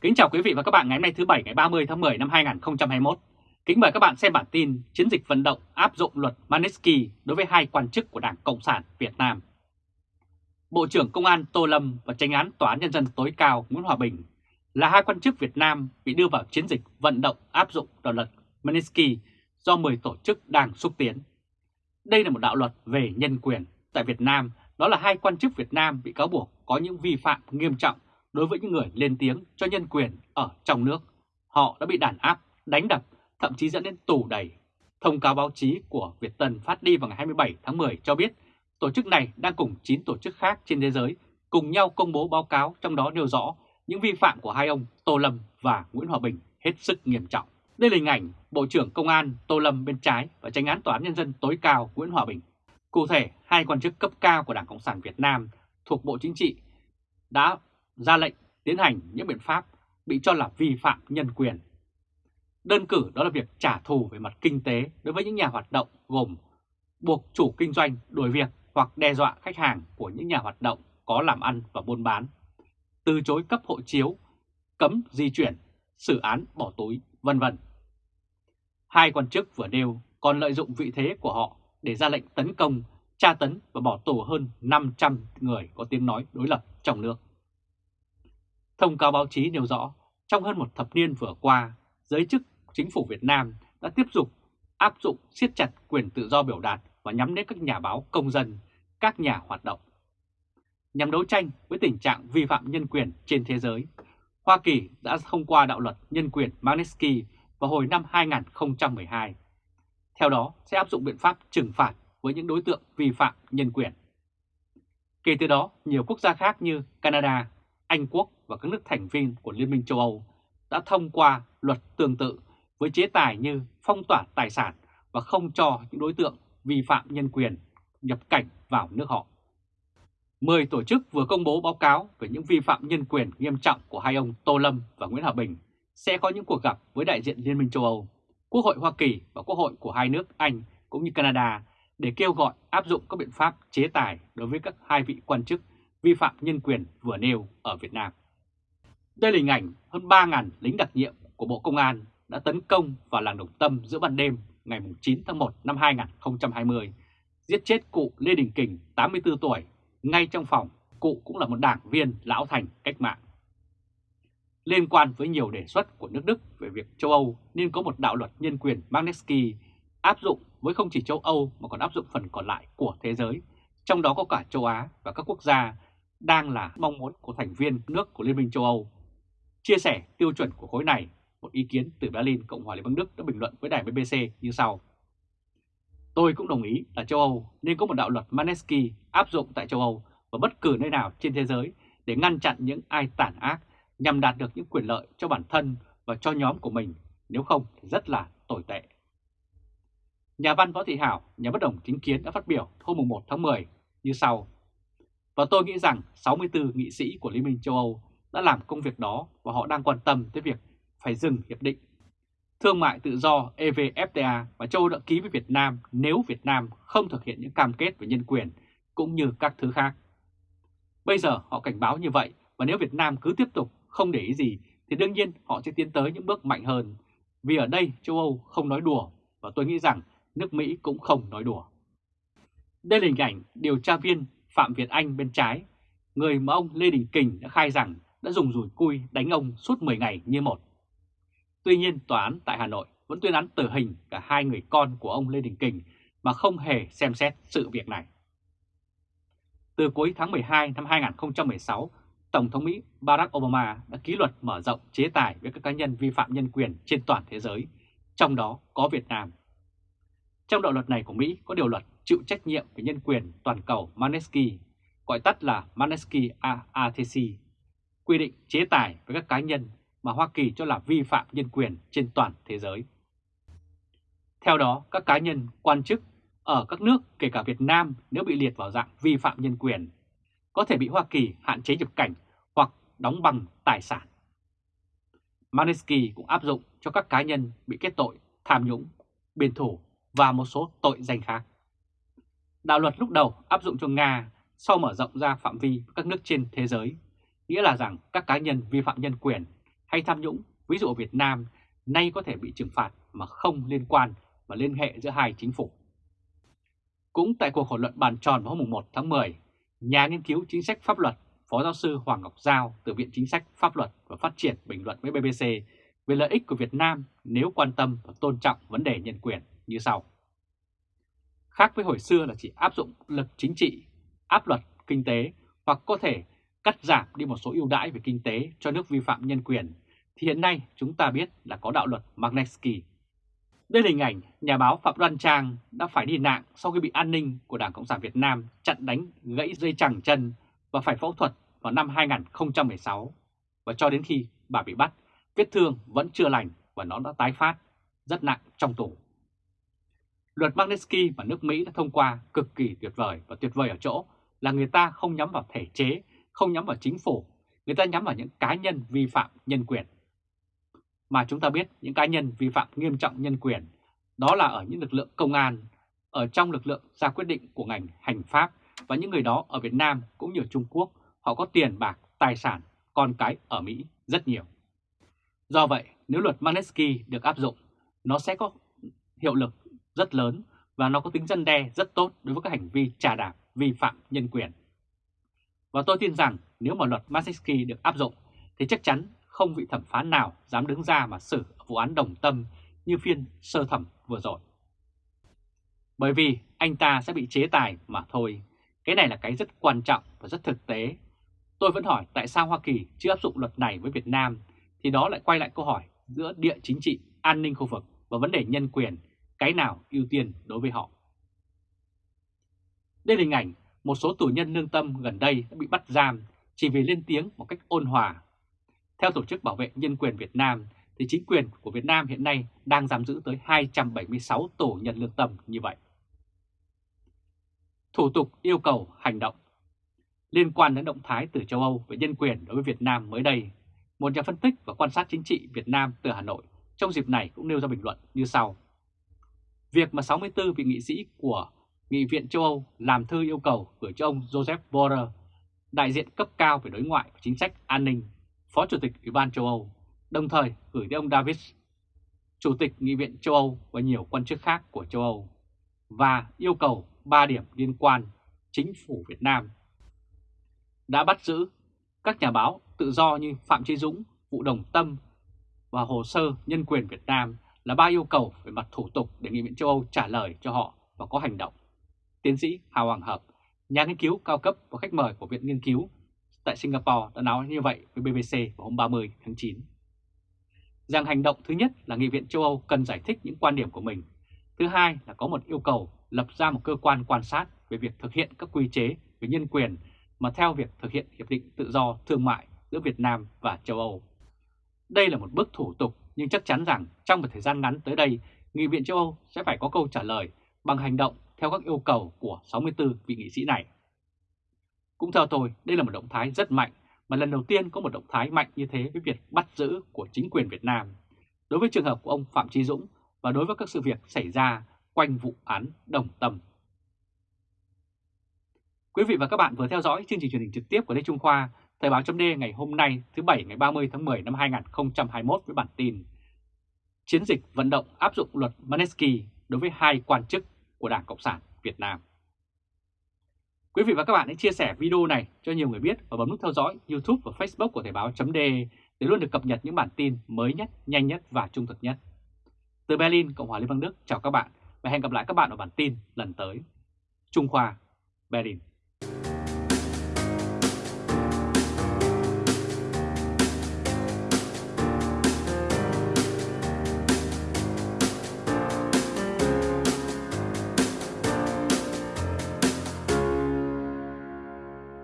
Kính chào quý vị và các bạn ngày hôm nay thứ Bảy ngày 30 tháng 10 năm 2021. Kính mời các bạn xem bản tin chiến dịch vận động áp dụng luật Magnitsky đối với hai quan chức của Đảng Cộng sản Việt Nam. Bộ trưởng Công an Tô Lâm và tranh án Tòa án Nhân dân tối cao Nguyễn Hòa Bình là hai quan chức Việt Nam bị đưa vào chiến dịch vận động áp dụng đạo luật Magnitsky do 10 tổ chức đang xúc tiến. Đây là một đạo luật về nhân quyền. Tại Việt Nam, đó là hai quan chức Việt Nam bị cáo buộc có những vi phạm nghiêm trọng đối với những người lên tiếng cho nhân quyền ở trong nước. Họ đã bị đàn áp, đánh đập, thậm chí dẫn đến tù đầy. Thông cáo báo chí của Việt Tân phát đi vào ngày 27 tháng 10 cho biết tổ chức này đang cùng 9 tổ chức khác trên thế giới cùng nhau công bố báo cáo trong đó nêu rõ những vi phạm của hai ông Tô Lâm và Nguyễn Hòa Bình hết sức nghiêm trọng. Đây là hình ảnh Bộ trưởng Công an Tô Lâm bên trái và tranh án Tòa án Nhân dân tối cao Nguyễn Hòa Bình. Cụ thể, hai quan chức cấp cao của Đảng Cộng sản Việt Nam thuộc Bộ Chính trị đã ra lệnh tiến hành những biện pháp bị cho là vi phạm nhân quyền. Đơn cử đó là việc trả thù về mặt kinh tế đối với những nhà hoạt động gồm buộc chủ kinh doanh đuổi việc hoặc đe dọa khách hàng của những nhà hoạt động có làm ăn và buôn bán, từ chối cấp hộ chiếu, cấm di chuyển, xử án bỏ túi, vân vân. Hai quan chức vừa nêu còn lợi dụng vị thế của họ để ra lệnh tấn công, tra tấn và bỏ tù hơn 500 người có tiếng nói đối lập trong nước. Thông cáo báo chí nêu rõ, trong hơn một thập niên vừa qua, giới chức chính phủ Việt Nam đã tiếp tục áp dụng siết chặt quyền tự do biểu đạt và nhắm đến các nhà báo công dân, các nhà hoạt động. Nhằm đấu tranh với tình trạng vi phạm nhân quyền trên thế giới, Hoa Kỳ đã thông qua đạo luật nhân quyền Magnitsky vào hồi năm 2012. Theo đó sẽ áp dụng biện pháp trừng phạt với những đối tượng vi phạm nhân quyền. Kể từ đó, nhiều quốc gia khác như Canada, anh Quốc và các nước thành viên của Liên minh châu Âu đã thông qua luật tương tự với chế tài như phong tỏa tài sản và không cho những đối tượng vi phạm nhân quyền nhập cảnh vào nước họ. Mười tổ chức vừa công bố báo cáo về những vi phạm nhân quyền nghiêm trọng của hai ông Tô Lâm và Nguyễn Hòa Bình sẽ có những cuộc gặp với đại diện Liên minh châu Âu, Quốc hội Hoa Kỳ và Quốc hội của hai nước Anh cũng như Canada để kêu gọi áp dụng các biện pháp chế tài đối với các hai vị quan chức vi phạm nhân quyền vừa nêu ở Việt Nam. Đây là hình ảnh hơn 3.000 lính đặc nhiệm của Bộ Công an đã tấn công vào làng Đồng Tâm giữa ban đêm ngày 9 tháng 1 năm 2020, giết chết cụ Lê Đình Kình 84 tuổi ngay trong phòng, cụ cũng là một đảng viên lão thành cách mạng. Liên quan với nhiều đề xuất của nước Đức về việc châu Âu nên có một đạo luật nhân quyền Magnitsky áp dụng với không chỉ châu Âu mà còn áp dụng phần còn lại của thế giới, trong đó có cả châu Á và các quốc gia đang là mong muốn của thành viên nước của Liên minh châu Âu. Chia sẻ tiêu chuẩn của khối này, một ý kiến từ Berlin, Cộng hòa Liên bang Đức đã bình luận với đài BBC như sau. Tôi cũng đồng ý là châu Âu nên có một đạo luật Magnitsky áp dụng tại châu Âu và bất cứ nơi nào trên thế giới để ngăn chặn những ai tàn ác nhằm đạt được những quyền lợi cho bản thân và cho nhóm của mình, nếu không thì rất là tồi tệ. Nhà văn Võ Thị Hảo, nhà bất đồng chính kiến đã phát biểu hôm 1 tháng 10 như sau. Và tôi nghĩ rằng 64 nghị sĩ của Liên minh châu Âu đã làm công việc đó và họ đang quan tâm tới việc phải dừng hiệp định thương mại tự do EVFTA và châu Âu đã ký với Việt Nam nếu Việt Nam không thực hiện những cam kết về nhân quyền cũng như các thứ khác. Bây giờ họ cảnh báo như vậy và nếu Việt Nam cứ tiếp tục không để ý gì thì đương nhiên họ sẽ tiến tới những bước mạnh hơn. Vì ở đây châu Âu không nói đùa và tôi nghĩ rằng nước Mỹ cũng không nói đùa. Đây là hình ảnh điều tra viên Phạm Việt Anh bên trái, người mà ông Lê Đình Kình đã khai rằng đã dùng rùi cui đánh ông suốt 10 ngày như một. Tuy nhiên tòa án tại Hà Nội vẫn tuyên án tử hình cả hai người con của ông Lê Đình Kình mà không hề xem xét sự việc này. Từ cuối tháng 12 năm 2016, Tổng thống Mỹ Barack Obama đã ký luật mở rộng chế tài với các cá nhân vi phạm nhân quyền trên toàn thế giới, trong đó có Việt Nam. Trong đạo luật này của Mỹ có điều luật chịu trách nhiệm về nhân quyền toàn cầu Manesky, gọi tắt là Manesky ATC, quy định chế tài với các cá nhân mà Hoa Kỳ cho là vi phạm nhân quyền trên toàn thế giới. Theo đó, các cá nhân, quan chức ở các nước kể cả Việt Nam nếu bị liệt vào dạng vi phạm nhân quyền, có thể bị Hoa Kỳ hạn chế nhập cảnh hoặc đóng bằng tài sản. Manesky cũng áp dụng cho các cá nhân bị kết tội tham nhũng, biên thủ và một số tội danh khác. Đạo luật lúc đầu áp dụng cho Nga sau mở rộng ra phạm vi các nước trên thế giới, nghĩa là rằng các cá nhân vi phạm nhân quyền hay tham nhũng, ví dụ ở Việt Nam, nay có thể bị trừng phạt mà không liên quan và liên hệ giữa hai chính phủ. Cũng tại cuộc hội luận bàn tròn vào hôm 1 tháng 10, nhà nghiên cứu chính sách pháp luật Phó giáo sư Hoàng Ngọc Giao từ Viện Chính sách Pháp luật và Phát triển bình luận với BBC về lợi ích của Việt Nam nếu quan tâm và tôn trọng vấn đề nhân quyền như sau. Khác với hồi xưa là chỉ áp dụng lực chính trị, áp luật kinh tế hoặc có thể cắt giảm đi một số ưu đãi về kinh tế cho nước vi phạm nhân quyền, thì hiện nay chúng ta biết là có đạo luật Magnitsky. Đây là hình ảnh nhà báo Phạm Đoan Trang đã phải đi nạn sau khi bị an ninh của Đảng Cộng sản Việt Nam chặn đánh gãy dây chẳng chân và phải phẫu thuật vào năm 2016. Và cho đến khi bà bị bắt, vết thương vẫn chưa lành và nó đã tái phát, rất nặng trong tù. Luật Magnitsky mà nước Mỹ đã thông qua cực kỳ tuyệt vời và tuyệt vời ở chỗ là người ta không nhắm vào thể chế, không nhắm vào chính phủ, người ta nhắm vào những cá nhân vi phạm nhân quyền. Mà chúng ta biết những cá nhân vi phạm nghiêm trọng nhân quyền, đó là ở những lực lượng công an, ở trong lực lượng ra quyết định của ngành hành pháp và những người đó ở Việt Nam cũng như ở Trung Quốc, họ có tiền bạc, tài sản, con cái ở Mỹ rất nhiều. Do vậy, nếu luật Magnitsky được áp dụng, nó sẽ có hiệu lực rất lớn và nó có tính dân đe rất tốt đối với các hành vi trà đạp vi phạm nhân quyền. Và tôi tin rằng nếu mà luật Magnitsky được áp dụng thì chắc chắn không vị thẩm phán nào dám đứng ra mà xử vụ án đồng tâm như phiên sơ thẩm vừa rồi. Bởi vì anh ta sẽ bị chế tài mà thôi. Cái này là cái rất quan trọng và rất thực tế. Tôi vẫn hỏi tại sao Hoa Kỳ chưa áp dụng luật này với Việt Nam thì đó lại quay lại câu hỏi giữa địa chính trị, an ninh khu vực và vấn đề nhân quyền, cái nào ưu tiên đối với họ. Đây là hình ảnh một số tù nhân lương tâm gần đây đã bị bắt giam chỉ vì lên tiếng một cách ôn hòa. Theo Tổ chức Bảo vệ Nhân quyền Việt Nam, thì chính quyền của Việt Nam hiện nay đang giam giữ tới 276 tù nhân lương tâm như vậy. Thủ tục yêu cầu hành động Liên quan đến động thái từ châu Âu về nhân quyền đối với Việt Nam mới đây, một nhà phân tích và quan sát chính trị Việt Nam từ Hà Nội trong dịp này cũng nêu ra bình luận như sau. Việc mà 64 vị nghị sĩ của Nghị viện châu Âu làm thư yêu cầu gửi cho ông Joseph Borrell, đại diện cấp cao về đối ngoại và chính sách an ninh, Phó Chủ tịch Ủy ban châu Âu, đồng thời gửi tới ông Davis, Chủ tịch Nghị viện châu Âu và nhiều quan chức khác của châu Âu, và yêu cầu 3 điểm liên quan chính phủ Việt Nam đã bắt giữ các nhà báo tự do như Phạm Chí Dũng, Vũ Đồng Tâm và hồ sơ nhân quyền Việt Nam là ba yêu cầu về mặt thủ tục để Nghị viện châu Âu trả lời cho họ và có hành động. Tiến sĩ Hà Hoàng Hợp, nhà nghiên cứu cao cấp và khách mời của Viện Nghiên cứu tại Singapore đã nói như vậy với BBC vào hôm 30 tháng 9. Rằng hành động thứ nhất là Nghị viện châu Âu cần giải thích những quan điểm của mình. Thứ hai là có một yêu cầu lập ra một cơ quan quan sát về việc thực hiện các quy chế về nhân quyền mà theo việc thực hiện Hiệp định Tự do Thương mại giữa Việt Nam và châu Âu. Đây là một bước thủ tục nhưng chắc chắn rằng trong một thời gian ngắn tới đây, Nghị viện châu Âu sẽ phải có câu trả lời bằng hành động theo các yêu cầu của 64 vị nghị sĩ này. Cũng theo tôi, đây là một động thái rất mạnh mà lần đầu tiên có một động thái mạnh như thế với việc bắt giữ của chính quyền Việt Nam đối với trường hợp của ông Phạm Trí Dũng và đối với các sự việc xảy ra quanh vụ án Đồng Tâm. Quý vị và các bạn vừa theo dõi chương trình truyền hình trực tiếp của Lê Trung Khoa, Thời báo chấm ngày hôm nay thứ Bảy ngày 30 tháng 10 năm 2021 với bản tin Chiến dịch vận động áp dụng luật Manesky đối với hai quan chức của Đảng Cộng sản Việt Nam. Quý vị và các bạn hãy chia sẻ video này cho nhiều người biết và bấm nút theo dõi YouTube và Facebook của Thời Báo .de để luôn được cập nhật những bản tin mới nhất, nhanh nhất và trung thực nhất. Từ Berlin, Cộng hòa Liên bang Đức, chào các bạn và hẹn gặp lại các bạn ở bản tin lần tới. Trung Khoa, Berlin